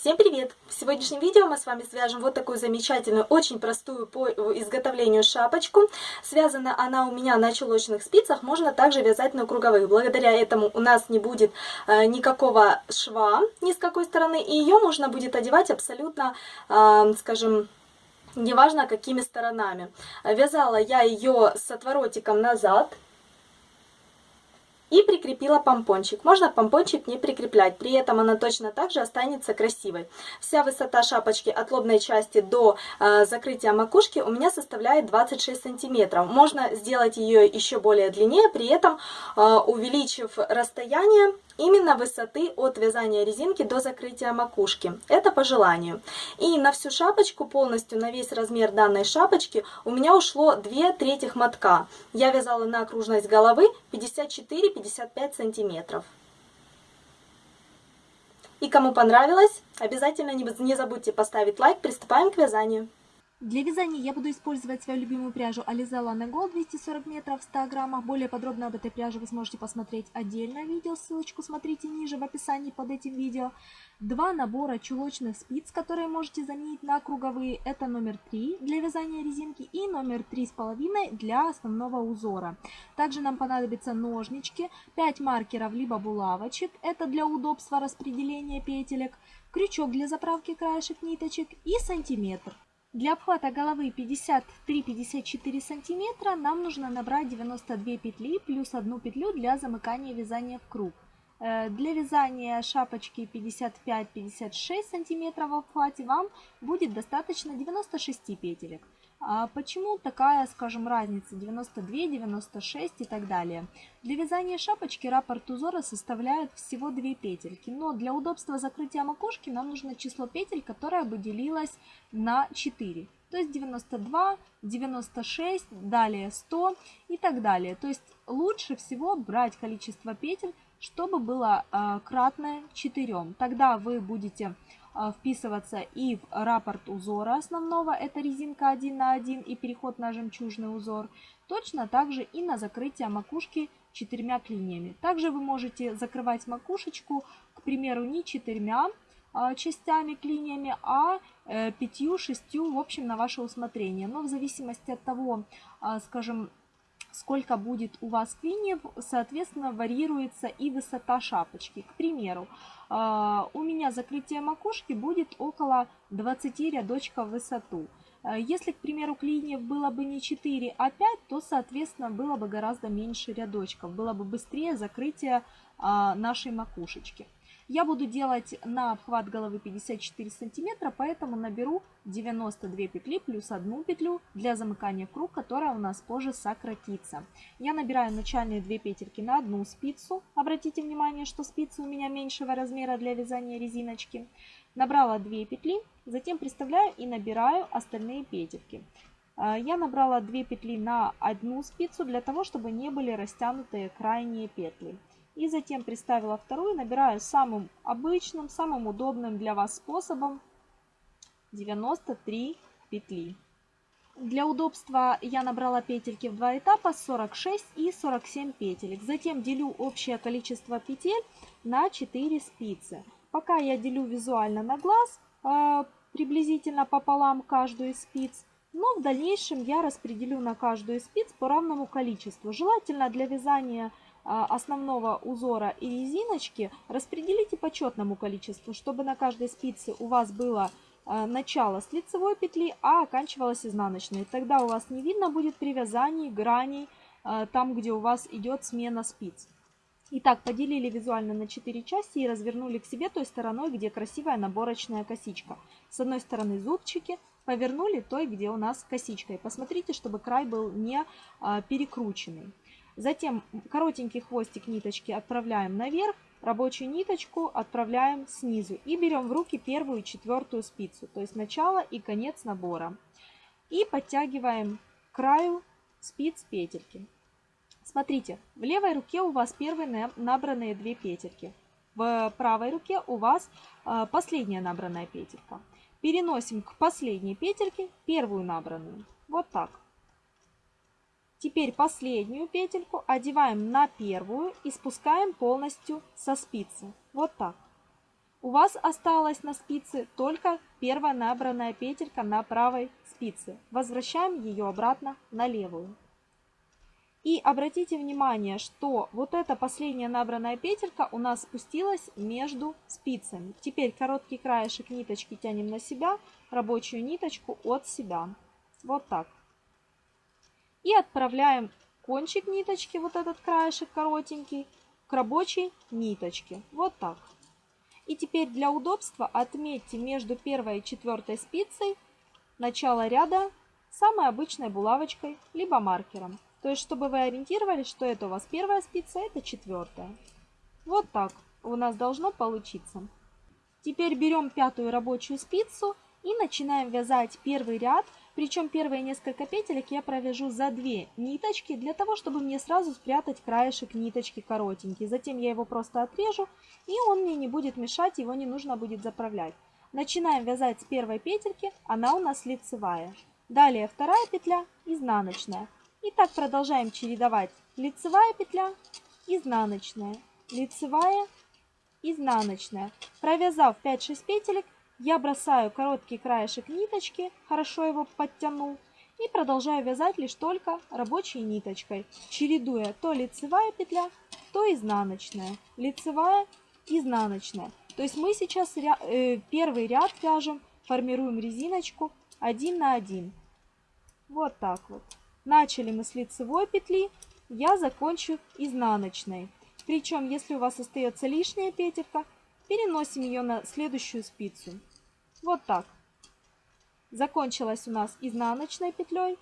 Всем привет! В сегодняшнем видео мы с вами свяжем вот такую замечательную, очень простую по изготовлению шапочку. Связана она у меня на чулочных спицах, можно также вязать на круговых. Благодаря этому у нас не будет э, никакого шва ни с какой стороны, и ее можно будет одевать абсолютно, э, скажем, неважно какими сторонами. Вязала я ее с отворотиком назад, и прикрепила помпончик. Можно помпончик не прикреплять, при этом она точно так же останется красивой. Вся высота шапочки от лобной части до э, закрытия макушки у меня составляет 26 сантиметров. Можно сделать ее еще более длиннее, при этом э, увеличив расстояние именно высоты от вязания резинки до закрытия макушки. Это по желанию. И на всю шапочку полностью, на весь размер данной шапочки у меня ушло 2 третьих мотка. Я вязала на окружность головы 54-55 сантиметров. И кому понравилось, обязательно не забудьте поставить лайк. Приступаем к вязанию. Для вязания я буду использовать свою любимую пряжу Alize Lana Gold 240 метров в 100 граммах. Более подробно об этой пряже вы сможете посмотреть отдельное видео, ссылочку смотрите ниже в описании под этим видео. Два набора чулочных спиц, которые можете заменить на круговые. Это номер 3 для вязания резинки и номер 3,5 для основного узора. Также нам понадобятся ножнички, 5 маркеров либо булавочек, это для удобства распределения петелек, крючок для заправки краешек ниточек и сантиметр. Для обхвата головы 53-54 сантиметра нам нужно набрать 92 петли плюс одну петлю для замыкания вязания в круг. Э, для вязания шапочки 55-56 сантиметров в обхвате вам будет достаточно 96 петелек. А почему такая, скажем, разница 92, 96 и так далее? Для вязания шапочки раппорт узора составляет всего 2 петельки, но для удобства закрытия макушки нам нужно число петель, которое бы делилось на 4. То есть 92, 96, далее 100 и так далее. То есть лучше всего брать количество петель, чтобы было э, кратное 4. Тогда вы будете а, вписываться и в раппорт узора основного, это резинка 1 на 1 и переход на жемчужный узор, точно также и на закрытие макушки четырьмя клиньями. Также вы можете закрывать макушечку, к примеру, не четырьмя а, частями, клиньями, а э, пятью-шестью, в общем, на ваше усмотрение. Но в зависимости от того, а, скажем, сколько будет у вас клиньев, соответственно, варьируется и высота шапочки. К примеру, а, у меня закрытие макушки будет около 20 рядочков в высоту. А, если, к примеру, клиньев было бы не 4, а 5, то, соответственно, было бы гораздо меньше рядочков. Было бы быстрее закрытие а, нашей макушечки. Я буду делать на обхват головы 54 сантиметра, поэтому наберу 92 петли плюс одну петлю для замыкания в круг, которая у нас позже сократится. Я набираю начальные 2 петельки на одну спицу. Обратите внимание, что спицы у меня меньшего размера для вязания резиночки. Набрала 2 петли, затем приставляю и набираю остальные петельки. А, я набрала 2 петли на одну спицу для того, чтобы не были растянутые крайние петли. И затем приставила вторую, набираю самым обычным, самым удобным для вас способом 93 петли. Для удобства я набрала петельки в два этапа 46 и 47 петелек. Затем делю общее количество петель на 4 спицы. Пока я делю визуально на глаз, э, приблизительно пополам каждую из спиц. Но в дальнейшем я распределю на каждую из спиц по равному количеству. Желательно для вязания основного узора и резиночки распределите по четному количеству, чтобы на каждой спице у вас было а, начало с лицевой петли, а оканчивалось изнаночной. Тогда у вас не видно будет при вязании граней а, там, где у вас идет смена спиц. Итак, поделили визуально на 4 части и развернули к себе той стороной, где красивая наборочная косичка. С одной стороны зубчики, повернули той, где у нас косичка. И посмотрите, чтобы край был не перекрученный. Затем коротенький хвостик ниточки отправляем наверх, рабочую ниточку отправляем снизу и берем в руки первую и четвертую спицу, то есть начало и конец набора. И подтягиваем к краю спиц петельки. Смотрите, в левой руке у вас первые набранные две петельки, в правой руке у вас а, последняя набранная петелька. Переносим к последней петельке первую набранную. Вот так. Теперь последнюю петельку одеваем на первую и спускаем полностью со спицы. Вот так. у вас осталась на спице только первая набранная петелька на правой спице. Возвращаем ее обратно на левую. И обратите внимание, что вот эта последняя набранная петелька у нас спустилась между спицами. Теперь короткий краешек ниточки тянем на себя, рабочую ниточку от себя. Вот так. И отправляем кончик ниточки, вот этот краешек коротенький, к рабочей ниточке. Вот так. И теперь для удобства отметьте между первой и четвертой спицей начало ряда самой обычной булавочкой, либо маркером. То есть, чтобы вы ориентировались, что это у вас первая спица, это четвертая. Вот так у нас должно получиться. Теперь берем пятую рабочую спицу и начинаем вязать первый ряд. Причем первые несколько петелек я провяжу за две ниточки, для того, чтобы мне сразу спрятать краешек ниточки коротенький. Затем я его просто отрежу, и он мне не будет мешать, его не нужно будет заправлять. Начинаем вязать с первой петельки, она у нас лицевая. Далее вторая петля, изнаночная. И так продолжаем чередовать лицевая петля, изнаночная, лицевая, изнаночная. Провязав 5-6 петелек, я бросаю короткий краешек ниточки, хорошо его подтяну, и продолжаю вязать лишь только рабочей ниточкой, чередуя то лицевая петля, то изнаночная, лицевая, изнаночная. То есть мы сейчас э, первый ряд вяжем, формируем резиночку 1 на 1. Вот так вот. Начали мы с лицевой петли, я закончу изнаночной. Причем, если у вас остается лишняя петелька, переносим ее на следующую спицу. Вот так. Закончилась у нас изнаночной петлей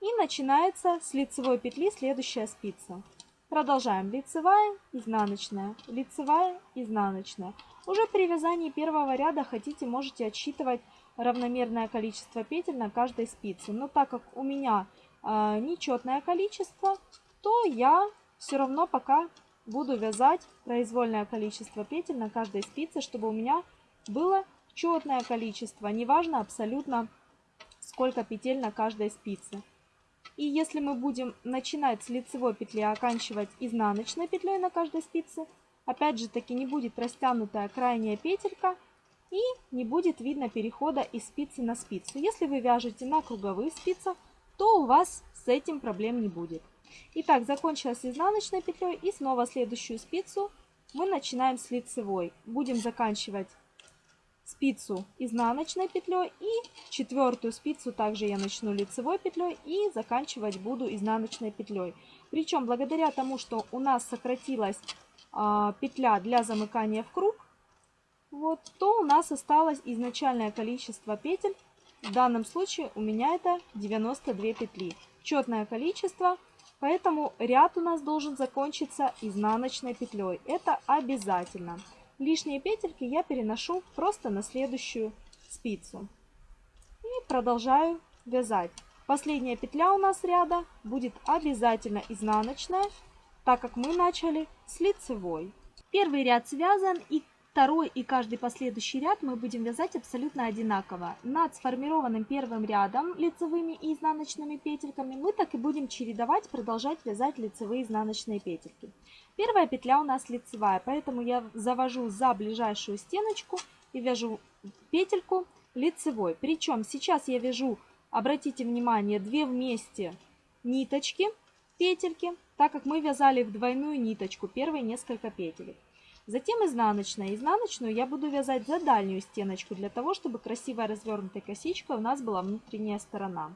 и начинается с лицевой петли следующая спица. Продолжаем. Лицевая, изнаночная, лицевая, изнаночная. Уже при вязании первого ряда хотите, можете отсчитывать равномерное количество петель на каждой спице. Но так как у меня э, нечетное количество, то я все равно пока буду вязать произвольное количество петель на каждой спице, чтобы у меня было четное количество, неважно абсолютно сколько петель на каждой спице. И если мы будем начинать с лицевой петли, а оканчивать изнаночной петлей на каждой спице, опять же таки не будет растянутая крайняя петелька и не будет видно перехода из спицы на спицу. Если вы вяжете на круговых спицах, то у вас с этим проблем не будет. Итак, закончилась изнаночной петлей и снова следующую спицу мы начинаем с лицевой. Будем заканчивать спицу изнаночной петлей и четвертую спицу также я начну лицевой петлей и заканчивать буду изнаночной петлей. Причем благодаря тому, что у нас сократилась а, петля для замыкания в круг, вот, то у нас осталось изначальное количество петель. В данном случае у меня это 92 петли. Четное количество, поэтому ряд у нас должен закончиться изнаночной петлей. Это обязательно. Лишние петельки я переношу просто на следующую спицу. И продолжаю вязать. Последняя петля у нас ряда будет обязательно изнаночная, так как мы начали с лицевой. Первый ряд связан и второй и каждый последующий ряд мы будем вязать абсолютно одинаково. Над сформированным первым рядом лицевыми и изнаночными петельками мы так и будем чередовать, продолжать вязать лицевые и изнаночные петельки. Первая петля у нас лицевая, поэтому я завожу за ближайшую стеночку и вяжу петельку лицевой. Причем сейчас я вяжу, обратите внимание, две вместе ниточки, петельки, так как мы вязали в двойную ниточку первые несколько петелек. Затем изнаночная. Изнаночную я буду вязать за дальнюю стеночку, для того, чтобы красивая развернутая косичка у нас была внутренняя сторона.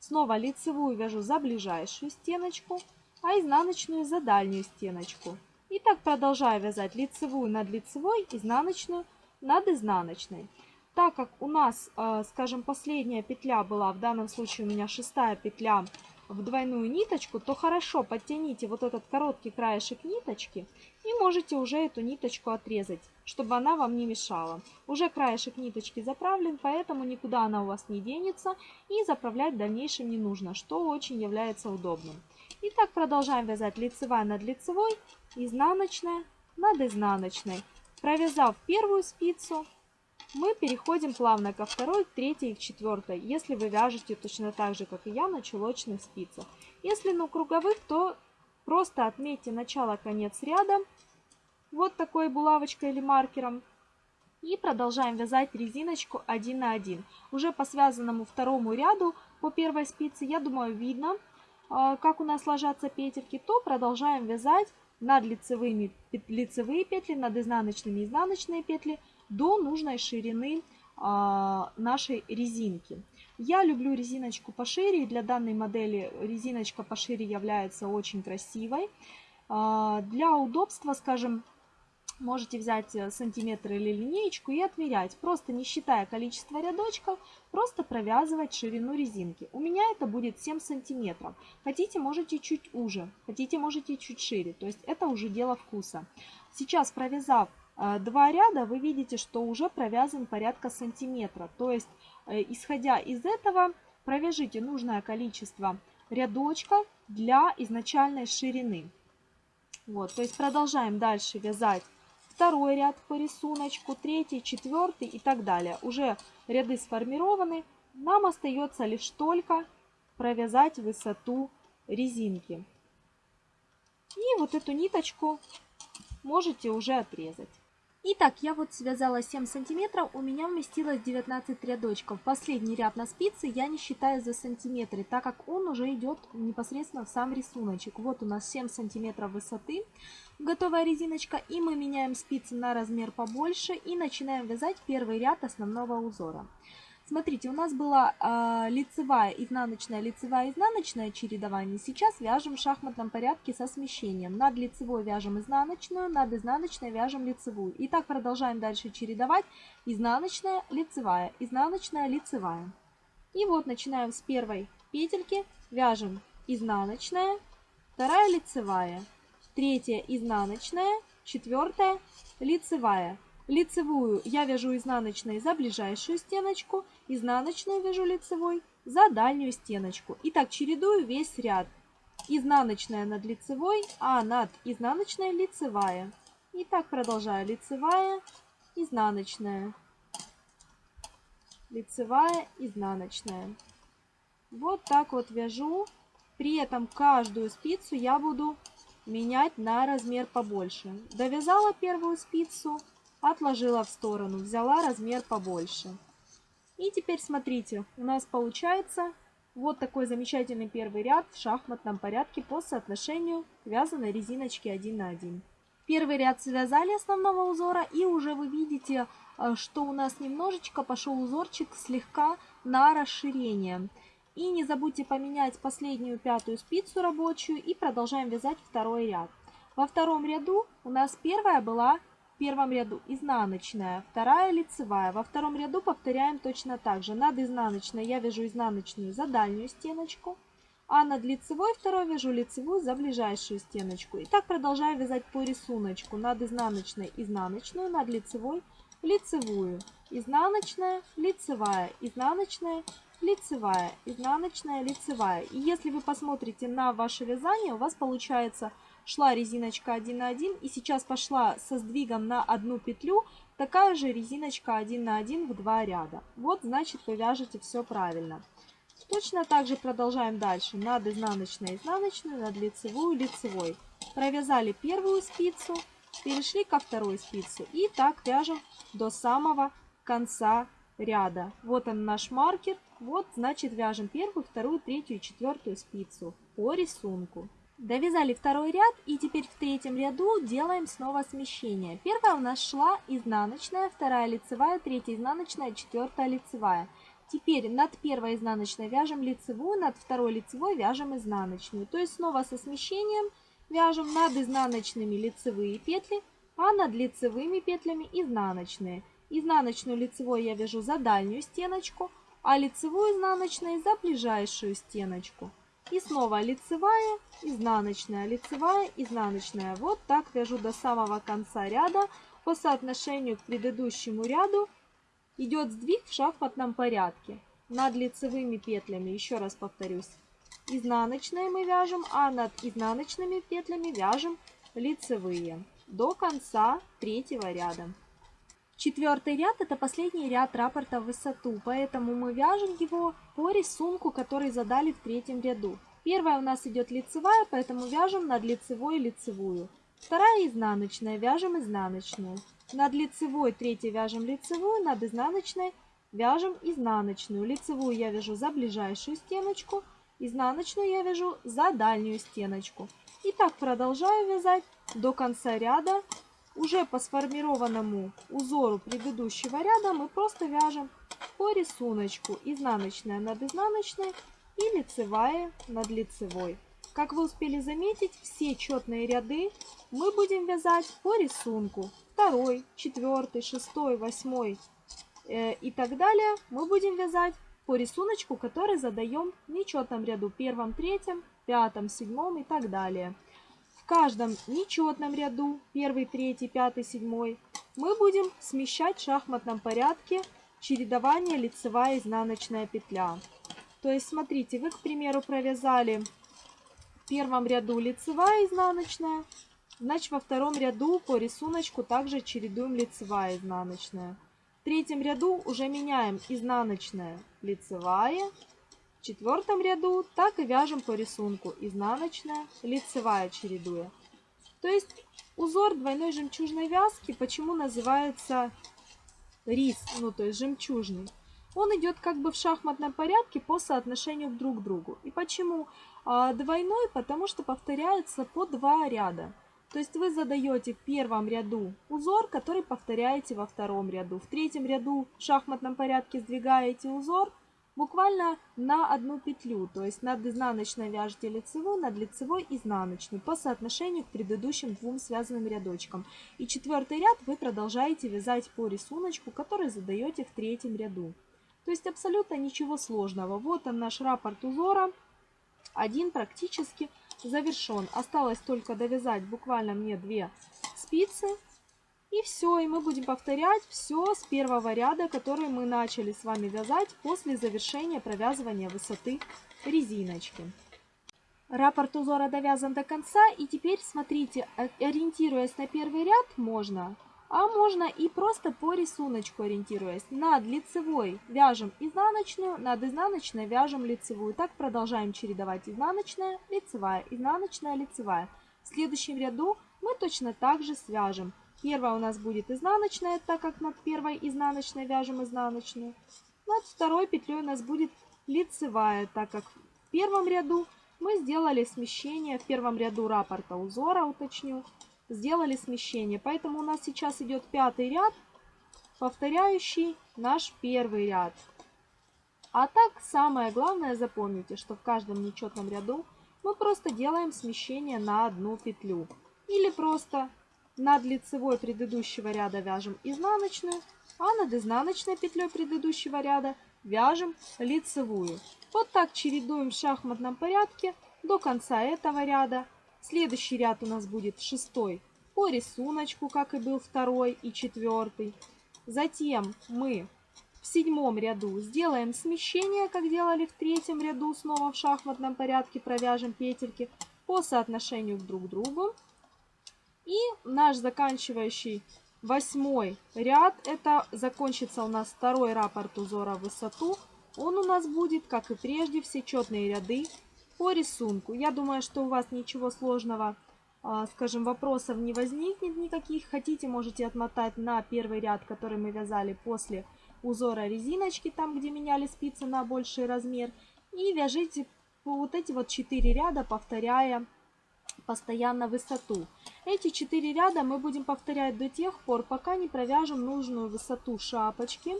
Снова лицевую вяжу за ближайшую стеночку, а изнаночную за дальнюю стеночку. И так продолжаю вязать лицевую над лицевой, изнаночную над изнаночной. Так как у нас, э, скажем, последняя петля была, в данном случае у меня шестая петля в двойную ниточку, то хорошо подтяните вот этот короткий краешек ниточки и можете уже эту ниточку отрезать, чтобы она вам не мешала. Уже краешек ниточки заправлен, поэтому никуда она у вас не денется и заправлять в дальнейшем не нужно, что очень является удобным. И так продолжаем вязать лицевая над лицевой, изнаночная над изнаночной. Провязав первую спицу, мы переходим плавно ко второй, третьей и четвертой, если вы вяжете точно так же, как и я, на чулочных спицах. Если на круговых, то просто отметьте начало-конец ряда вот такой булавочкой или маркером. И продолжаем вязать резиночку 1 на 1. Уже по связанному второму ряду по первой спице, я думаю, видно, а, как у нас ложатся петельки, то продолжаем вязать над лицевыми лицевые петли, над изнаночными изнаночные петли до нужной ширины а, нашей резинки. Я люблю резиночку пошире, для данной модели резиночка пошире является очень красивой. А, для удобства, скажем, можете взять э, сантиметр или линеечку и отмерять, просто не считая количество рядочков, просто провязывать ширину резинки. У меня это будет 7 сантиметров. Хотите, можете чуть уже, хотите, можете чуть шире, то есть это уже дело вкуса. Сейчас провязав два ряда, вы видите, что уже провязан порядка сантиметра, то есть э, исходя из этого провяжите нужное количество рядочков для изначальной ширины. Вот, то есть продолжаем дальше вязать второй ряд по рисунку, третий, четвертый и так далее. Уже ряды сформированы. Нам остается лишь только провязать высоту резинки. И вот эту ниточку можете уже отрезать. Итак, я вот связала 7 сантиметров, у меня вместилось 19 рядочков. Последний ряд на спице я не считаю за сантиметры, так как он уже идет непосредственно в сам рисуночек. Вот у нас 7 сантиметров высоты, готовая резиночка, и мы меняем спицы на размер побольше и начинаем вязать первый ряд основного узора. Смотрите, у нас была э, лицевая, изнаночная, лицевая, изнаночная чередование. Сейчас вяжем в шахматном порядке со смещением. Над лицевой вяжем изнаночную, над изнаночной вяжем лицевую. И так продолжаем дальше чередовать. Изнаночная, лицевая, изнаночная, лицевая. И вот начинаем с первой петельки. Вяжем изнаночная, вторая лицевая, третья изнаночная, четвертая лицевая. Лицевую я вяжу изнаночной за ближайшую стеночку, изнаночную вяжу лицевой за дальнюю стеночку. И так чередую весь ряд. Изнаночная над лицевой, а над изнаночной лицевая. И так продолжаю. Лицевая, изнаночная. Лицевая, изнаночная. Вот так вот вяжу. При этом каждую спицу я буду менять на размер побольше. Довязала первую спицу, отложила в сторону, взяла размер побольше. И теперь смотрите, у нас получается вот такой замечательный первый ряд в шахматном порядке по соотношению вязаной резиночки 1 на 1. Первый ряд связали основного узора и уже вы видите, э, что у нас немножечко пошел узорчик слегка на расширение. И не забудьте поменять последнюю пятую спицу рабочую и продолжаем вязать второй ряд. Во втором ряду у нас первая была в первом ряду изнаночная, вторая лицевая. Во втором ряду повторяем точно так же. Над изнаночной я вяжу изнаночную за дальнюю стеночку, а над лицевой второй вяжу лицевую за ближайшую стеночку. И так продолжаю вязать по рисунку. Над изнаночной изнаночную, над лицевой лицевую. Изнаночная, лицевая, изнаночная, лицевая, изнаночная, лицевая. И если вы посмотрите на ваше вязание, у вас получается шла резиночка 1 на 1 и сейчас пошла со сдвигом на одну петлю такая же резиночка 1 на 1 в два ряда. Вот значит вы вяжете все правильно. Точно так же продолжаем дальше. Над изнаночной изнаночную, над лицевую лицевой. Провязали первую спицу, перешли ко второй спице и так вяжем до самого конца ряда. Вот он наш маркер. Вот значит вяжем первую, вторую, третью и четвертую спицу по рисунку. Довязали второй ряд и теперь в третьем ряду делаем снова смещение. Первая у нас шла изнаночная, вторая лицевая, третья изнаночная, четвертая лицевая. Теперь над первой изнаночной вяжем лицевую, над второй лицевой вяжем изнаночную. То есть снова со смещением вяжем над изнаночными лицевые петли, а над лицевыми петлями изнаночные. Изнаночную лицевой я вяжу за дальнюю стеночку, а лицевую изнаночной за ближайшую стеночку. И снова лицевая, изнаночная, лицевая, изнаночная. Вот так вяжу до самого конца ряда. По соотношению к предыдущему ряду идет сдвиг в шахматном порядке. Над лицевыми петлями, еще раз повторюсь, изнаночные мы вяжем, а над изнаночными петлями вяжем лицевые до конца третьего ряда. Четвертый ряд это последний ряд раппорта в высоту, поэтому мы вяжем его по рисунку, который задали в третьем ряду. Первая у нас идет лицевая, поэтому вяжем над лицевой лицевую. Вторая изнаночная, вяжем изнаночную. Над лицевой третьей вяжем лицевую, над изнаночной вяжем изнаночную. Лицевую я вяжу за ближайшую стеночку, изнаночную я вяжу за дальнюю стеночку. И так продолжаю вязать до конца ряда. Уже по сформированному узору предыдущего ряда мы просто вяжем по рисунку изнаночная над изнаночной и лицевая над лицевой. Как вы успели заметить, все четные ряды мы будем вязать по рисунку. Второй, четвертый, шестой, восьмой э, и так далее мы будем вязать по рисунку, который задаем в нечетном ряду. Первом, третьем, пятом, седьмом и так далее. В каждом нечетном ряду, первый, третий, пятый, седьмой, мы будем смещать в шахматном порядке чередование лицевая изнаночная петля. То есть, смотрите, вы, к примеру, провязали в первом ряду лицевая изнаночная, значит, во втором ряду по рисунку также чередуем лицевая изнаночная. В третьем ряду уже меняем изнаночная, лицевая. Четвертом ряду так и вяжем по рисунку изнаночная, лицевая чередуя. То есть узор двойной жемчужной вязки почему называется рис, ну то есть жемчужный? он идет как бы в шахматном порядке по соотношению друг к другу. И почему а, двойной? Потому что повторяется по два ряда. То есть вы задаете в первом ряду узор, который повторяете во втором ряду. В третьем ряду в шахматном порядке сдвигаете узор буквально на одну петлю. То есть над изнаночной вяжете лицевую, над лицевой изнаночную по соотношению к предыдущим двум связанным рядочкам. И четвертый ряд вы продолжаете вязать по рисунку, который задаете в третьем ряду. То есть абсолютно ничего сложного. Вот он наш раппорт узора. Один практически завершен. Осталось только довязать буквально мне две спицы. И все, и мы будем повторять все с первого ряда, который мы начали с вами вязать после завершения провязывания высоты резиночки. Раппорт узора довязан до конца. И теперь смотрите, ориентируясь на первый ряд, можно а можно и просто по рисунку ориентируясь. Над лицевой вяжем изнаночную, над изнаночной вяжем лицевую. Так продолжаем чередовать изнаночная, лицевая, изнаночная, лицевая. В следующем ряду мы точно так же свяжем. Первая у нас будет изнаночная, так как над первой изнаночной вяжем изнаночную. Над второй петлей у нас будет лицевая, так как в первом ряду мы сделали смещение, в первом ряду раппорта узора, уточню, сделали смещение. Поэтому у нас сейчас идет пятый ряд, повторяющий наш первый ряд. А так, самое главное, запомните, что в каждом нечетном ряду мы просто делаем смещение на одну петлю. Или просто над лицевой предыдущего ряда вяжем изнаночную, а над изнаночной петлей предыдущего ряда вяжем лицевую. Вот так чередуем в шахматном порядке до конца этого ряда Следующий ряд у нас будет шестой по рисунку, как и был второй и четвертый. Затем мы в седьмом ряду сделаем смещение, как делали в третьем ряду, снова в шахматном порядке провяжем петельки по соотношению друг к другу. И наш заканчивающий восьмой ряд, это закончится у нас второй раппорт узора в высоту. Он у нас будет, как и прежде, все четные ряды по рисунку. Я думаю, что у вас ничего сложного, а, скажем, вопросов не возникнет никаких. Хотите, можете отмотать на первый ряд, который мы вязали после узора резиночки, там, где меняли спицы на больший размер. И вяжите вот эти вот 4 ряда, повторяя постоянно высоту. Эти 4 ряда мы будем повторять до тех пор, пока не провяжем нужную высоту шапочки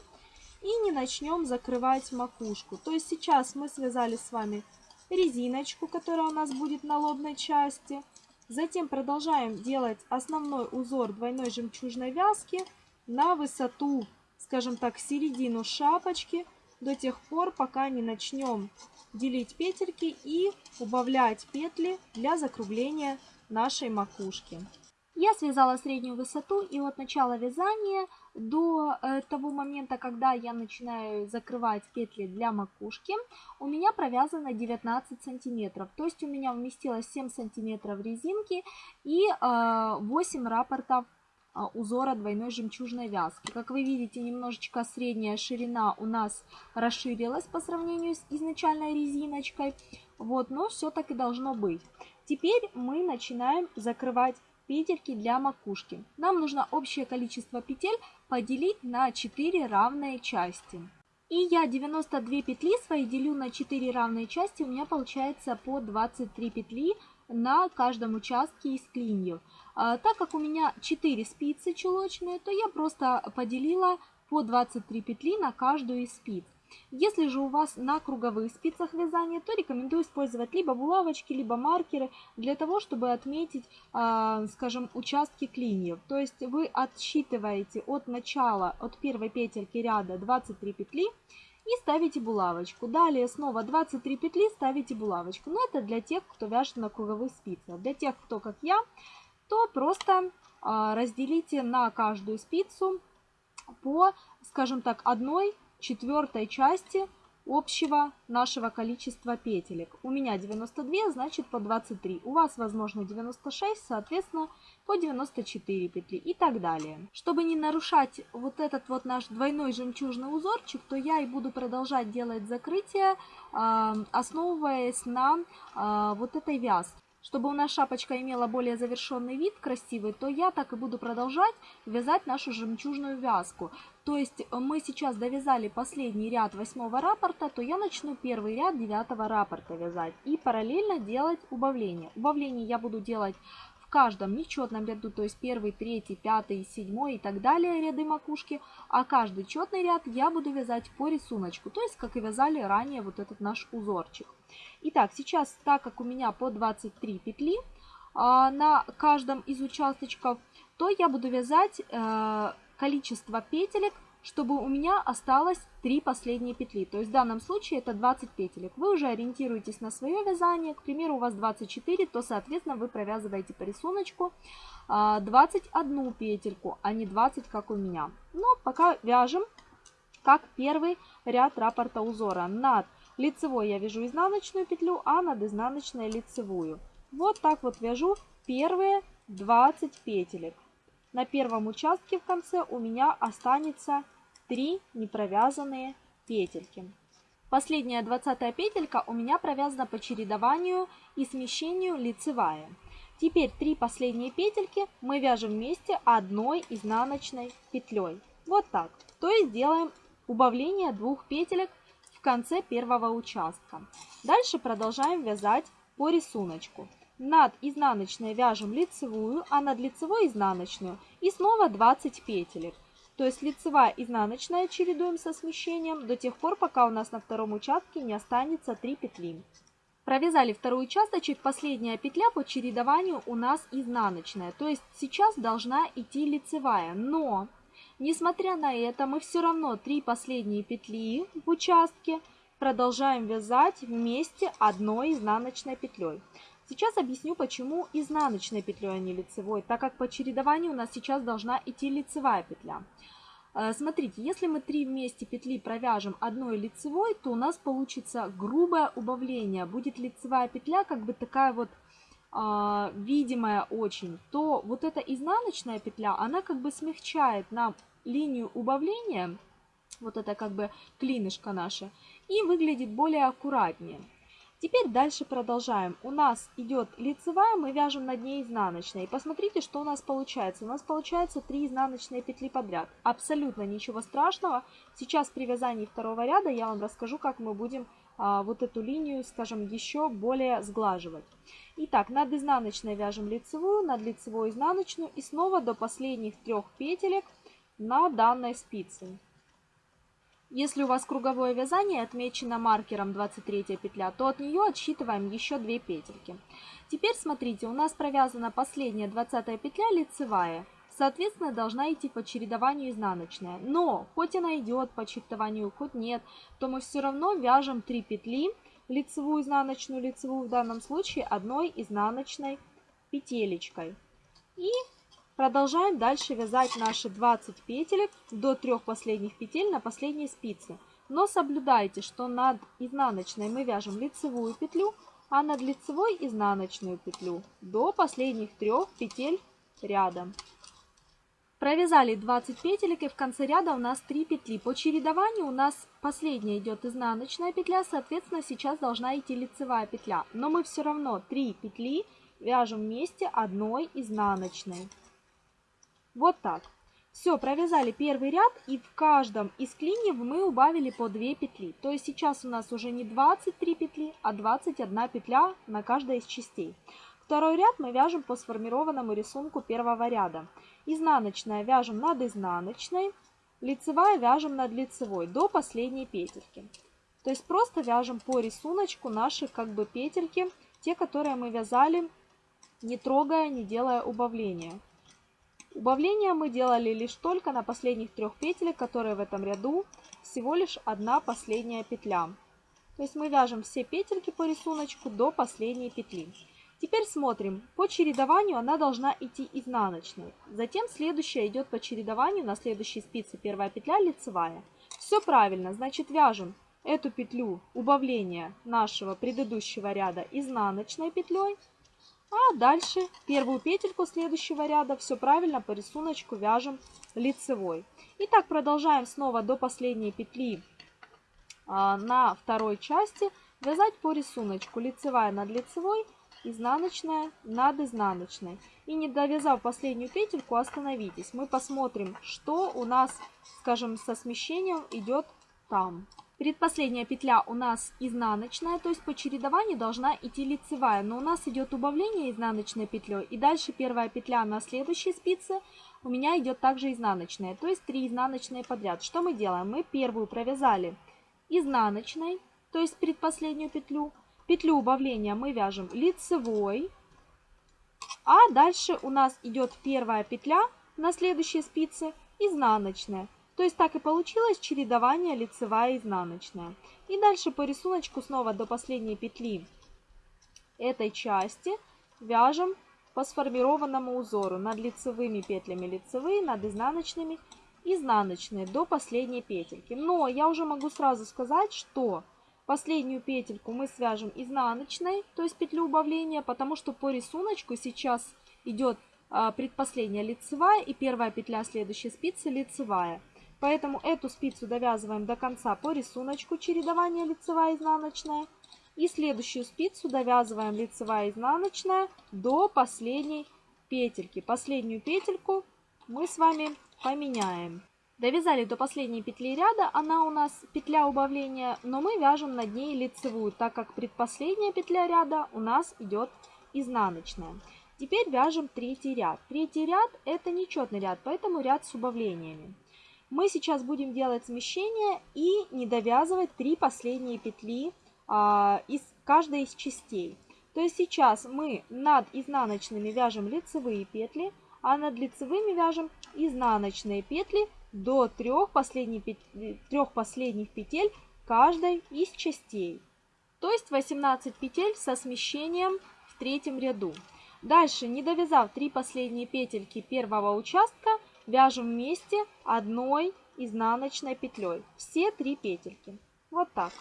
и не начнем закрывать макушку. То есть сейчас мы связали с вами резиночку, которая у нас будет на лобной части. Затем продолжаем делать основной узор двойной жемчужной вязки на высоту, скажем так, середину шапочки до тех пор, пока не начнем делить петельки и убавлять петли для закругления нашей макушки. Я связала среднюю высоту и от начала вязания до э, того момента, когда я начинаю закрывать петли для макушки, у меня провязано 19 сантиметров. То есть у меня вместилось 7 сантиметров резинки и э, 8 раппортов э, узора двойной жемчужной вязки. Как вы видите, немножечко средняя ширина у нас расширилась по сравнению с изначальной резиночкой. Вот, но все так и должно быть. Теперь мы начинаем закрывать петельки для макушки. Нам нужно общее количество петель поделить на 4 равные части. И я 92 петли свои делю на 4 равные части, у меня получается по 23 петли на каждом участке из клиньев. А, так как у меня 4 спицы чулочные, то я просто поделила по 23 петли на каждую из спиц. Если же у вас на круговых спицах вязания, то рекомендую использовать либо булавочки, либо маркеры для того, чтобы отметить, а, скажем, участки клиньев. То есть вы отсчитываете от начала, от первой петельки ряда 23 петли и ставите булавочку. Далее снова 23 петли ставите булавочку. Но это для тех, кто вяжет на круговых спицах. Для тех, кто как я, то просто а, разделите на каждую спицу по, скажем так, одной четвертой части общего нашего количества петелек. У меня 92, значит по 23. У вас, возможно, 96, соответственно, по 94 петли и так далее. Чтобы не нарушать вот этот вот наш двойной жемчужный узорчик, то я и буду продолжать делать закрытие, а, основываясь на а, вот этой вязке. Чтобы у нас шапочка имела более завершенный вид, красивый, то я так и буду продолжать вязать нашу жемчужную вязку. То есть мы сейчас довязали последний ряд восьмого раппорта, то я начну первый ряд девятого раппорта вязать и параллельно делать убавление. Убавление я буду делать в каждом нечетном ряду, то есть первый, третий, пятый, седьмой и так далее ряды макушки, а каждый четный ряд я буду вязать по рисунку, то есть как и вязали ранее вот этот наш узорчик. Итак, сейчас, так как у меня по 23 петли а, на каждом из участочков, то я буду вязать э, количество петелек, чтобы у меня осталось 3 последние петли. То есть в данном случае это 20 петелек. Вы уже ориентируетесь на свое вязание. К примеру, у вас 24, то, соответственно, вы провязываете по рисунку 21 петельку, а не 20, как у меня. Но пока вяжем как первый ряд раппорта узора. Над лицевой я вяжу изнаночную петлю, а над изнаночной лицевую. Вот так вот вяжу первые 20 петелек. На первом участке в конце у меня останется 3 непровязанные петельки. Последняя 20 петелька у меня провязана по чередованию и смещению лицевая. Теперь три последние петельки мы вяжем вместе одной изнаночной петлей. Вот так. То есть делаем убавление двух петелек в конце первого участка. Дальше продолжаем вязать по рисунку. Над изнаночной вяжем лицевую, а над лицевой изнаночную и снова 20 петелек. То есть лицевая изнаночная чередуем со смещением до тех пор, пока у нас на втором участке не останется 3 петли. Провязали второй участочек, последняя петля по чередованию у нас изнаночная. То есть сейчас должна идти лицевая, но несмотря на это мы все равно 3 последние петли в участке продолжаем вязать вместе одной изнаночной петлей. Сейчас объясню, почему изнаночной петлей, а не лицевой, так как по чередованию у нас сейчас должна идти лицевая петля. Э, смотрите, если мы три вместе петли провяжем одной лицевой, то у нас получится грубое убавление. Будет лицевая петля как бы такая вот э, видимая очень, то вот эта изнаночная петля, она как бы смягчает нам линию убавления, вот это как бы клинышко наше, и выглядит более аккуратнее. Теперь дальше продолжаем. У нас идет лицевая, мы вяжем над ней изнаночной. Посмотрите, что у нас получается. У нас получается 3 изнаночные петли подряд. Абсолютно ничего страшного. Сейчас при вязании второго ряда я вам расскажу, как мы будем а, вот эту линию, скажем, еще более сглаживать. Итак, над изнаночной вяжем лицевую, над лицевой изнаночную и снова до последних трех петелек на данной спице. Если у вас круговое вязание отмечено маркером 23 петля, то от нее отсчитываем еще 2 петельки. Теперь смотрите, у нас провязана последняя 20 петля лицевая. Соответственно, должна идти по чередованию изнаночная. Но, хоть она идет по чередованию, хоть нет, то мы все равно вяжем 3 петли, лицевую, изнаночную, лицевую в данном случае одной изнаночной петелечкой. И Продолжаем дальше вязать наши 20 петелек до трех последних петель на последней спице. Но соблюдайте, что над изнаночной мы вяжем лицевую петлю, а над лицевой изнаночную петлю до последних трех петель ряда. Провязали 20 петелек и в конце ряда у нас 3 петли. По чередованию у нас последняя идет изнаночная петля, соответственно сейчас должна идти лицевая петля. Но мы все равно 3 петли вяжем вместе одной изнаночной. Вот так. Все, провязали первый ряд и в каждом из клиньев мы убавили по 2 петли. То есть сейчас у нас уже не 23 петли, а 21 петля на каждой из частей. Второй ряд мы вяжем по сформированному рисунку первого ряда. Изнаночная вяжем над изнаночной, лицевая вяжем над лицевой до последней петельки. То есть просто вяжем по рисунку наши как бы петельки, те, которые мы вязали, не трогая, не делая убавления. Убавление мы делали лишь только на последних трех петель, которые в этом ряду, всего лишь одна последняя петля. То есть мы вяжем все петельки по рисунку до последней петли. Теперь смотрим, по чередованию она должна идти изнаночной. Затем следующая идет по чередованию на следующей спице первая петля лицевая. Все правильно, значит вяжем эту петлю убавления нашего предыдущего ряда изнаночной петлей, а дальше первую петельку следующего ряда все правильно по рисунку вяжем лицевой. И так продолжаем снова до последней петли а, на второй части вязать по рисунку лицевая над лицевой, изнаночная над изнаночной. И не довязав последнюю петельку, остановитесь. Мы посмотрим, что у нас, скажем, со смещением идет там. Предпоследняя петля у нас изнаночная, то есть по чередованию должна идти лицевая, но у нас идет убавление изнаночной петлей, и дальше первая петля на следующей спице у меня идет также изнаночная, то есть 3 изнаночные подряд. Что мы делаем? Мы первую провязали изнаночной, то есть предпоследнюю петлю, петлю убавления мы вяжем лицевой, а дальше у нас идет первая петля на следующей спице изнаночная. То есть так и получилось чередование лицевая и изнаночная. И дальше по рисунку снова до последней петли этой части вяжем по сформированному узору над лицевыми петлями лицевые, над изнаночными изнаночные до последней петельки. Но я уже могу сразу сказать, что последнюю петельку мы свяжем изнаночной, то есть петлю убавления, потому что по рисунку сейчас идет а, предпоследняя лицевая и первая петля следующей спицы лицевая. Поэтому эту спицу довязываем до конца по рисунку чередования лицевая изнаночная. И следующую спицу довязываем лицевая изнаночная до последней петельки. Последнюю петельку мы с вами поменяем. Довязали до последней петли ряда, она у нас петля убавления, но мы вяжем над ней лицевую, так как предпоследняя петля ряда у нас идет изнаночная. Теперь вяжем третий ряд. Третий ряд это нечетный ряд, поэтому ряд с убавлениями. Мы сейчас будем делать смещение и не довязывать три последние петли а, из каждой из частей. То есть сейчас мы над изнаночными вяжем лицевые петли, а над лицевыми вяжем изнаночные петли до трех последних, петель, последних петель каждой из частей. То есть 18 петель со смещением в третьем ряду. Дальше, не довязав три последние петельки первого участка, вяжем вместе одной изнаночной петлей все три петельки. Вот так.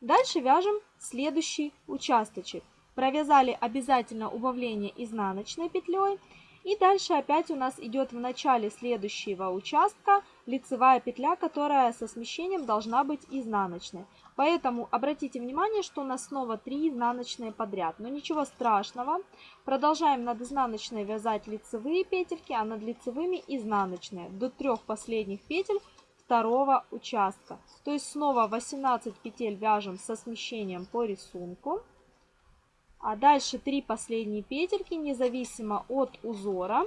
Дальше вяжем следующий участочек. Провязали обязательно убавление изнаночной петлей и дальше опять у нас идет в начале следующего участка лицевая петля, которая со смещением должна быть изнаночной. Поэтому обратите внимание, что у нас снова 3 изнаночные подряд. Но ничего страшного. Продолжаем над изнаночной вязать лицевые петельки, а над лицевыми изнаночные до трех последних петель второго участка. То есть снова 18 петель вяжем со смещением по рисунку. А дальше три последние петельки, независимо от узора,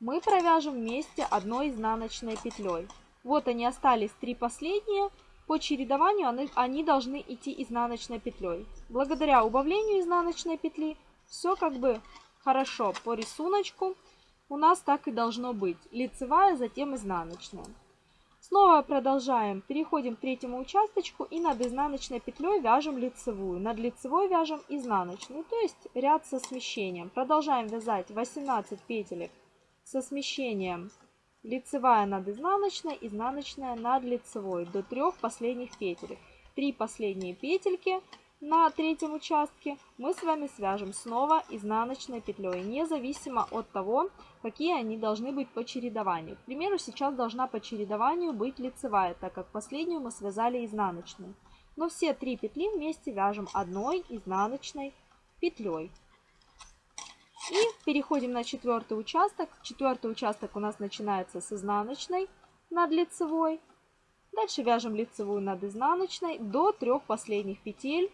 мы провяжем вместе одной изнаночной петлей. Вот они остались три последние. По чередованию они, они должны идти изнаночной петлей. Благодаря убавлению изнаночной петли все как бы хорошо по рисунку. У нас так и должно быть. Лицевая, затем изнаночная. Снова продолжаем. Переходим к третьему участочку и над изнаночной петлей вяжем лицевую. Над лицевой вяжем изнаночную, то есть ряд со смещением. Продолжаем вязать 18 петелек со смещением лицевая над изнаночной, изнаночная над лицевой до трех последних петелек. Три последние петельки на третьем участке мы с вами свяжем снова изнаночной петлей, независимо от того, какие они должны быть по чередованию. К примеру, сейчас должна по чередованию быть лицевая, так как последнюю мы связали изнаночной. Но все три петли вместе вяжем одной изнаночной петлей. И переходим на четвертый участок. Четвертый участок у нас начинается с изнаночной над лицевой. Дальше вяжем лицевую над изнаночной до трех последних петель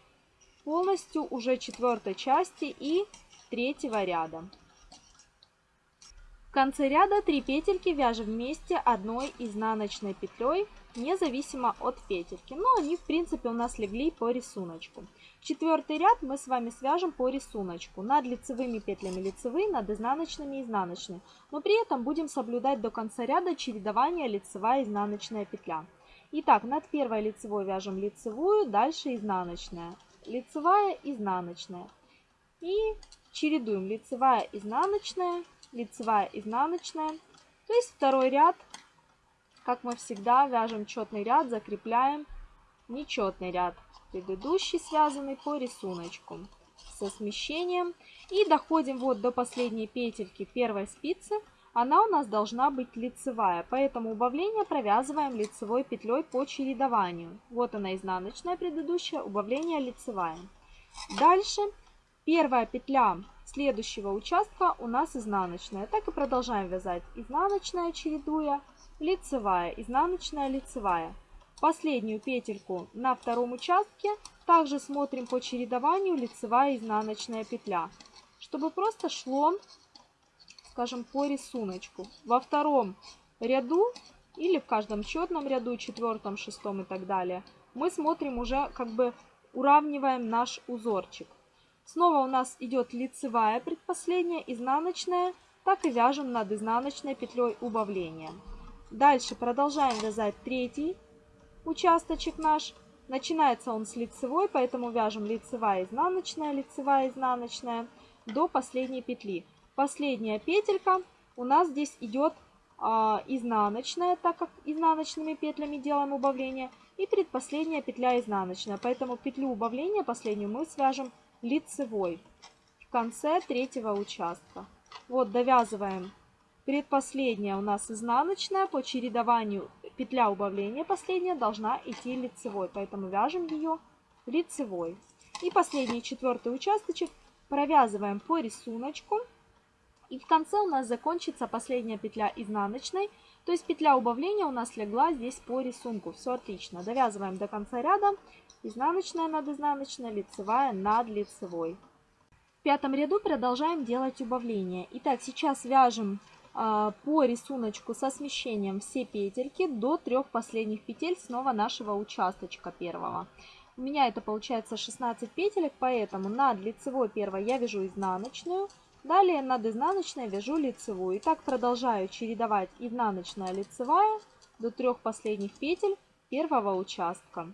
полностью уже четвертой части и третьего ряда. В конце ряда 3 петельки вяжем вместе одной изнаночной петлей, независимо от петельки. Но они, в принципе, у нас легли по рисунку. Четвертый ряд мы с вами свяжем по рисунку. Над лицевыми петлями лицевые, над изнаночными изнаночные. Но при этом будем соблюдать до конца ряда чередование лицевая изнаночная петля. Итак, над первой лицевой вяжем лицевую, дальше изнаночная. Лицевая, изнаночная. И чередуем лицевая, изнаночная, лицевая, изнаночная. То есть второй ряд, как мы всегда, вяжем четный ряд, закрепляем нечетный ряд, предыдущий связанный по рисунку со смещением. И доходим вот до последней петельки первой спицы. Она у нас должна быть лицевая, поэтому убавление провязываем лицевой петлей по чередованию. Вот она изнаночная предыдущая, убавление лицевая. Дальше первая петля следующего участка у нас изнаночная. Так и продолжаем вязать. Изнаночная, чередуя, лицевая, изнаночная, лицевая. Последнюю петельку на втором участке также смотрим по чередованию лицевая, изнаночная петля. Чтобы просто шло, скажем, по рисунку. Во втором ряду или в каждом четном ряду, четвертом, шестом и так далее, мы смотрим уже как бы уравниваем наш узорчик. Снова у нас идет лицевая предпоследняя, изнаночная, так и вяжем над изнаночной петлей убавления. Дальше продолжаем вязать третий участочек наш. Начинается он с лицевой, поэтому вяжем лицевая, изнаночная, лицевая, изнаночная до последней петли. Последняя петелька у нас здесь идет а, изнаночная, так как изнаночными петлями делаем убавление, и предпоследняя петля изнаночная. Поэтому петлю убавления последнюю мы свяжем лицевой в конце третьего участка. Вот довязываем предпоследняя у нас изнаночная, по чередованию петля убавления последняя должна идти лицевой, поэтому вяжем ее лицевой. И последний четвертый участочек провязываем по рисунку. И в конце у нас закончится последняя петля изнаночной, то есть петля убавления у нас легла здесь по рисунку. Все отлично. Довязываем до конца ряда изнаночная над изнаночной, лицевая над лицевой. В пятом ряду продолжаем делать убавление. Итак, сейчас вяжем по рисунку со смещением все петельки до трех последних петель снова нашего участочка первого. У меня это получается 16 петелек, поэтому над лицевой первой я вяжу изнаночную, далее над изнаночной вяжу лицевую. И так продолжаю чередовать изнаночная лицевая до трех последних петель первого участка.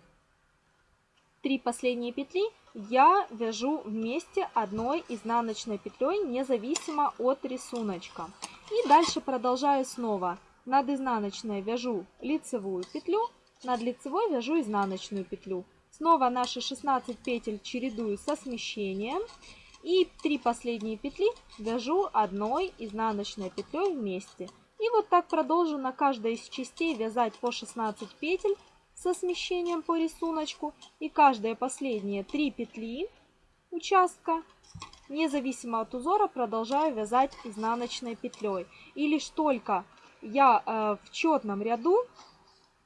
Три последние петли я вяжу вместе одной изнаночной петлей, независимо от рисунка. И дальше продолжаю снова. Над изнаночной вяжу лицевую петлю, над лицевой вяжу изнаночную петлю. Снова наши 16 петель чередую со смещением. И три последние петли вяжу одной изнаночной петлей вместе. И вот так продолжу на каждой из частей вязать по 16 петель со смещением по рисунку и каждые последние 3 петли участка независимо от узора продолжаю вязать изнаночной петлей и лишь только я э, в четном ряду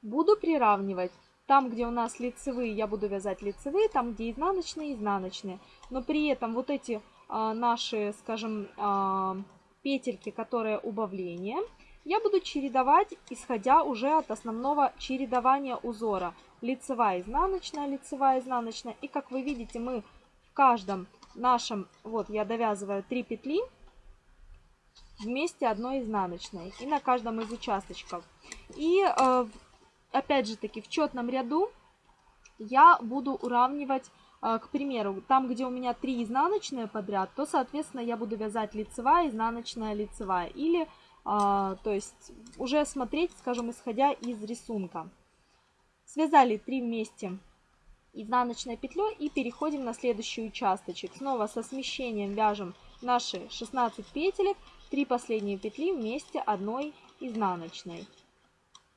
буду приравнивать там где у нас лицевые я буду вязать лицевые там где изнаночные изнаночные но при этом вот эти э, наши скажем э, петельки которые убавление я буду чередовать, исходя уже от основного чередования узора. Лицевая, изнаночная, лицевая, изнаночная. И как вы видите, мы в каждом нашем, вот я довязываю 3 петли вместе одной изнаночной. И на каждом из участочков. И э, опять же таки в четном ряду я буду уравнивать э, к примеру, там, где у меня 3 изнаночные подряд, то, соответственно, я буду вязать лицевая, изнаночная, лицевая. Или а, то есть уже смотреть, скажем, исходя из рисунка. Связали 3 вместе изнаночной петлей и переходим на следующий участочек. Снова со смещением вяжем наши 16 петелек, 3 последние петли вместе одной изнаночной.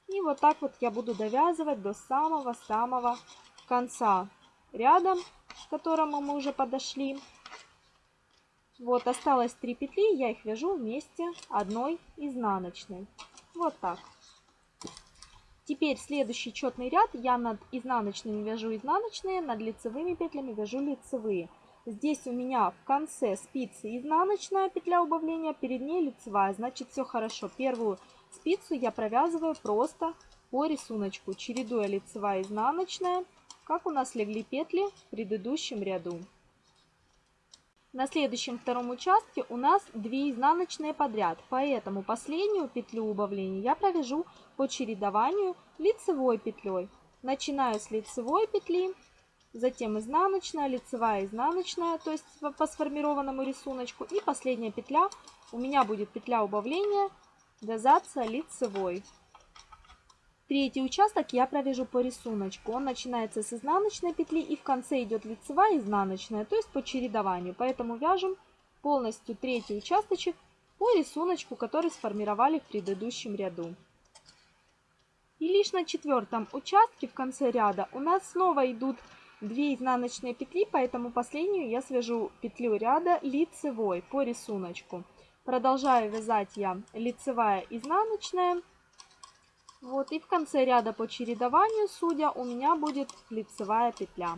И вот так вот я буду довязывать до самого-самого конца ряда, к которому мы уже подошли. Вот осталось 3 петли, я их вяжу вместе одной изнаночной. Вот так. Теперь следующий четный ряд я над изнаночными вяжу изнаночные, над лицевыми петлями вяжу лицевые. Здесь у меня в конце спицы изнаночная петля убавления, перед ней лицевая, значит все хорошо. Первую спицу я провязываю просто по рисунку, чередуя лицевая изнаночная, как у нас легли петли в предыдущем ряду. На следующем втором участке у нас 2 изнаночные подряд, поэтому последнюю петлю убавления я провяжу по чередованию лицевой петлей. Начинаю с лицевой петли, затем изнаночная, лицевая, изнаночная, то есть по сформированному рисунку. И последняя петля у меня будет петля убавления, вязаться лицевой. Третий участок я провяжу по рисунку. Он начинается с изнаночной петли и в конце идет лицевая изнаночная, то есть по чередованию. Поэтому вяжем полностью третий участочек по рисунку, который сформировали в предыдущем ряду. И лишь на четвертом участке в конце ряда у нас снова идут 2 изнаночные петли, поэтому последнюю я свяжу петлю ряда лицевой по рисунку. Продолжаю вязать я лицевая изнаночная вот, и в конце ряда по чередованию, судя, у меня будет лицевая петля.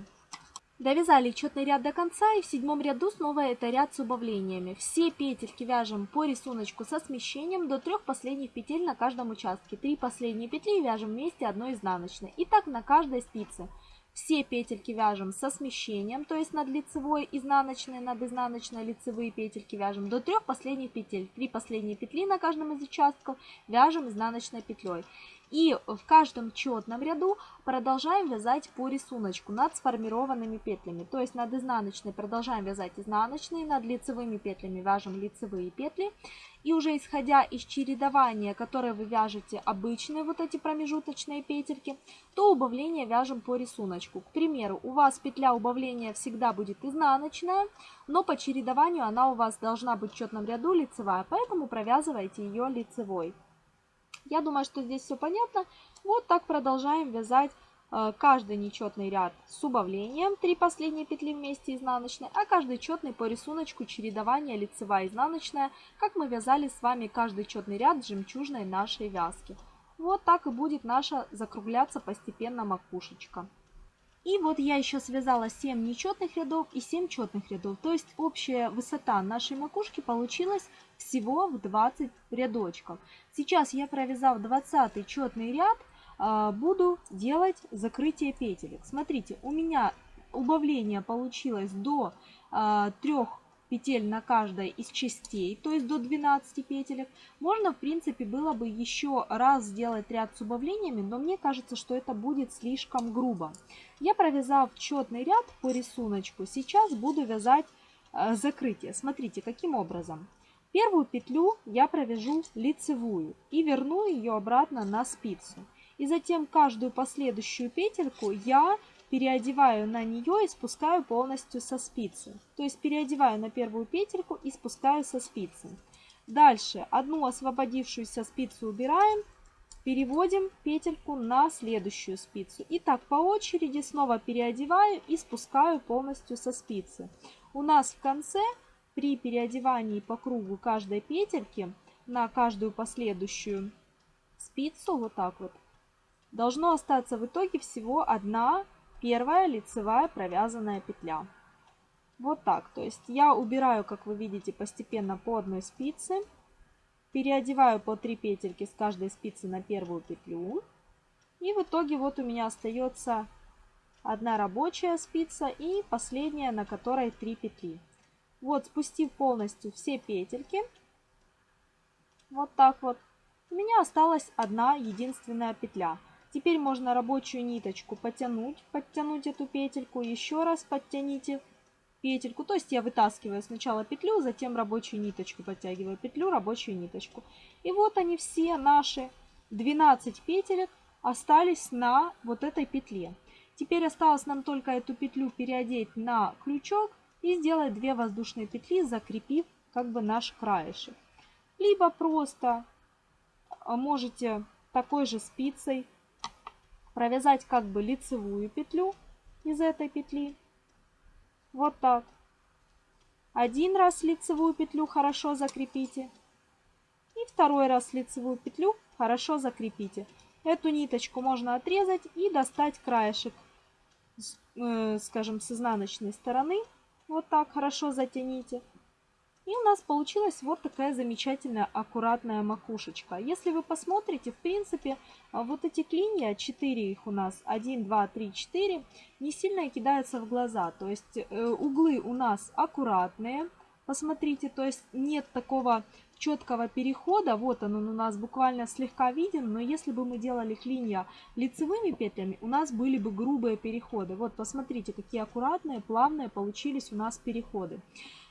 Довязали четный ряд до конца и в седьмом ряду снова это ряд с убавлениями. Все петельки вяжем по рисунку со смещением до трех последних петель на каждом участке. Три последние петли вяжем вместе одной изнаночной. И так на каждой спице. Все петельки вяжем со смещением, то есть над лицевой, изнаночной, над изнаночной лицевые петельки вяжем до трех последних петель. Три последние петли на каждом из участков вяжем изнаночной петлей. И в каждом четном ряду продолжаем вязать по рисунку над сформированными петлями. То есть над изнаночной продолжаем вязать изнаночные, над лицевыми петлями вяжем лицевые петли. И уже исходя из чередования, которое вы вяжете обычные вот эти промежуточные петельки, то убавление вяжем по рисунку. К примеру, у вас петля убавления всегда будет изнаночная, но по чередованию она у вас должна быть в четном ряду лицевая, поэтому провязывайте ее лицевой. Я думаю, что здесь все понятно. Вот так продолжаем вязать э, каждый нечетный ряд с убавлением, 3 последние петли вместе изнаночной, а каждый четный по рисунку чередования лицевая изнаночная, как мы вязали с вами каждый четный ряд жемчужной нашей вязки. Вот так и будет наша закругляться постепенно макушечка. И вот я еще связала 7 нечетных рядов и 7 четных рядов. То есть общая высота нашей макушки получилась всего в 20 рядочков. Сейчас я провязав 20 четный ряд, а, буду делать закрытие петелек. Смотрите, у меня убавление получилось до 3 а, петель на каждой из частей, то есть до 12 петелек. Можно, в принципе, было бы еще раз сделать ряд с убавлениями, но мне кажется, что это будет слишком грубо. Я провязав четный ряд по рисунку, сейчас буду вязать э, закрытие. Смотрите, каким образом. Первую петлю я провяжу лицевую и верну ее обратно на спицу. И затем каждую последующую петельку я переодеваю на нее и спускаю полностью со спицы. То есть переодеваю на первую петельку и спускаю со спицы. Дальше одну освободившуюся спицу убираем, переводим петельку на следующую спицу. И так по очереди снова переодеваю и спускаю полностью со спицы. У нас в конце при переодевании по кругу каждой петельки на каждую последующую спицу, вот так вот, должно остаться в итоге всего одна Первая лицевая провязанная петля. Вот так. То есть я убираю, как вы видите, постепенно по одной спице. Переодеваю по 3 петельки с каждой спицы на первую петлю. И в итоге вот у меня остается одна рабочая спица и последняя, на которой 3 петли. Вот, спустив полностью все петельки, вот так вот, у меня осталась одна единственная петля. Теперь можно рабочую ниточку потянуть, подтянуть эту петельку, еще раз подтяните петельку. То есть я вытаскиваю сначала петлю, затем рабочую ниточку подтягиваю петлю, рабочую ниточку. И вот они все наши 12 петелек остались на вот этой петле. Теперь осталось нам только эту петлю переодеть на крючок и сделать 2 воздушные петли, закрепив как бы наш краешек. Либо просто а, можете такой же спицей провязать как бы лицевую петлю из этой петли. Вот так. Один раз лицевую петлю хорошо закрепите. И второй раз лицевую петлю хорошо закрепите. Эту ниточку можно отрезать и достать краешек, э, скажем, с изнаночной стороны. Вот так хорошо затяните. И у нас получилась вот такая замечательная аккуратная макушечка. Если вы посмотрите, в принципе, а, вот эти клинья, 4 их у нас, 1, 2, 3, 4, не сильно кидаются в глаза. То есть э, углы у нас аккуратные, посмотрите, то есть нет такого четкого перехода, вот он, он у нас буквально слегка виден, но если бы мы делали клинья лицевыми петлями, у нас были бы грубые переходы. Вот посмотрите, какие аккуратные, плавные получились у нас переходы.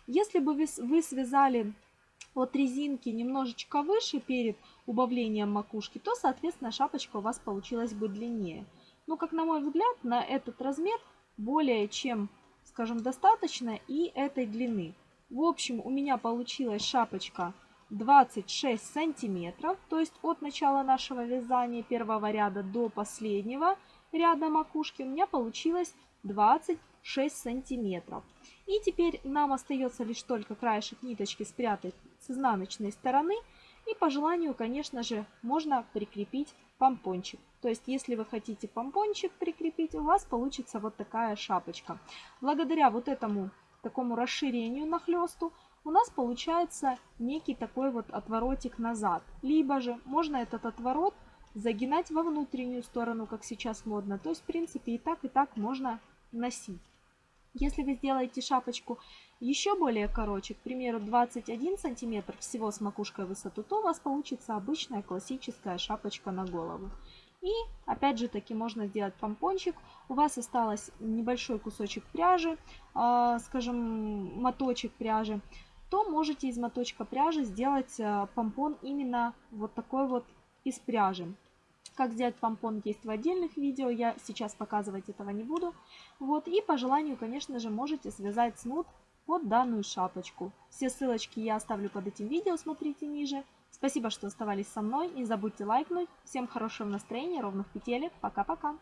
Если бы вы связали от резинки немножечко выше перед убавлением макушки, то, соответственно, шапочка у вас получилась бы длиннее. Но, как на мой взгляд, на этот размер более чем, скажем, достаточно и этой длины. В общем, у меня получилась шапочка 26 сантиметров, то есть от начала нашего вязания первого ряда до последнего ряда макушки у меня получилось 26 сантиметров. И теперь нам остается лишь только краешек ниточки спрятать с изнаночной стороны. И по желанию, конечно же, можно прикрепить помпончик. То есть, если вы хотите помпончик прикрепить, у вас получится вот такая шапочка. Благодаря вот этому такому расширению нахлесту у нас получается некий такой вот отворотик назад. Либо же можно этот отворот загинать во внутреннюю сторону, как сейчас модно. То есть, в принципе, и так, и так можно носить. Если вы сделаете шапочку еще более короче, к примеру 21 сантиметр всего с макушкой высоту, то у вас получится обычная классическая шапочка на голову. И опять же таки можно сделать помпончик. У вас осталось небольшой кусочек пряжи, э, скажем моточек пряжи, то можете из моточка пряжи сделать э, помпон именно вот такой вот из пряжи. Как сделать помпон есть в отдельных видео, я сейчас показывать этого не буду. Вот, и по желанию, конечно же, можете связать снуд под данную шапочку. Все ссылочки я оставлю под этим видео, смотрите ниже. Спасибо, что оставались со мной, не забудьте лайкнуть. Всем хорошего настроения, ровных петелек, пока-пока!